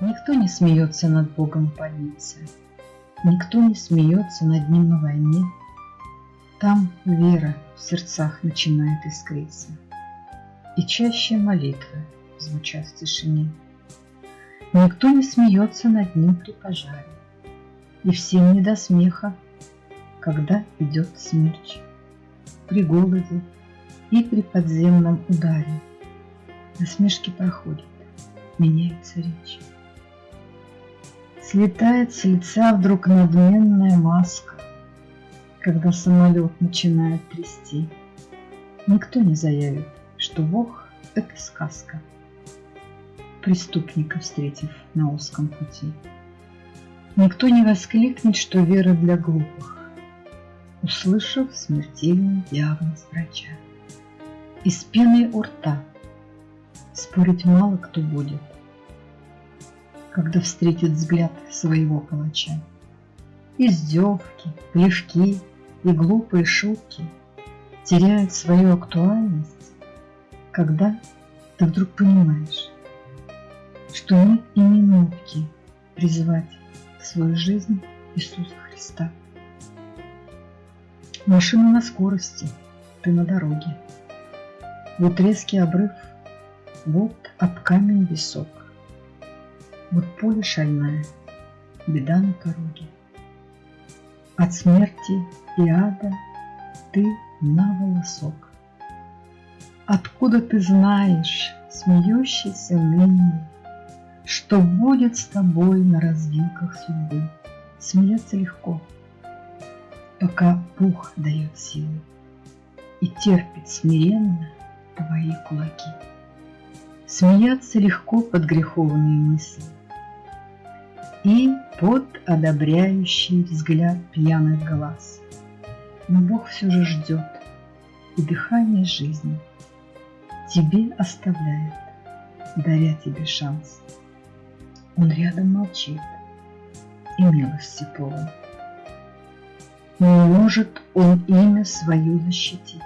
Никто не смеется над Богом в больнице, Никто не смеется над Ним на войне. Там вера в сердцах начинает искриться, И чаще молитвы звучат в тишине. Никто не смеется над Ним при пожаре, И всем не до смеха, когда идет смерч. При голоде и при подземном ударе Насмешки проходят, меняется речь. Слетает с лица вдруг надменная маска, Когда самолет начинает трясти. Никто не заявит, что Бог — это сказка, Преступника встретив на узком пути. Никто не воскликнет, что вера для глупых, Услышав смертельный диагноз врача. Из пены у рта спорить мало кто будет — когда встретит взгляд своего палача. Издевки, плевки и глупые шутки теряют свою актуальность, когда ты вдруг понимаешь, что нет и минутки призвать в свою жизнь Иисуса Христа. Машина на скорости, ты на дороге. Вот резкий обрыв, вот об камень висок. Вот поле шальная, беда на пороге. От смерти и ада ты на волосок. Откуда ты знаешь, смеющийся ныне, Что будет с тобой на развилках судьбы? Смеяться легко, пока Бог дает силы И терпит смиренно твои кулаки. Смеяться легко под греховные мысли, и под одобряющий взгляд пьяных глаз. Но Бог все же ждет, и дыхание жизни тебе оставляет, даря тебе шанс. Он рядом молчит и милости полон. Не может он имя свое защитить,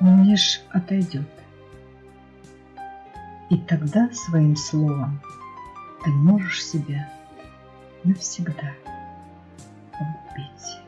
он лишь отойдет. И тогда своим словом ты можешь себя навсегда погубить.